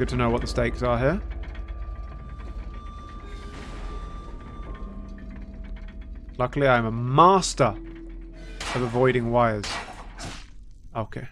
Good to know what the stakes are here. Luckily, I'm a master of avoiding wires. Okay.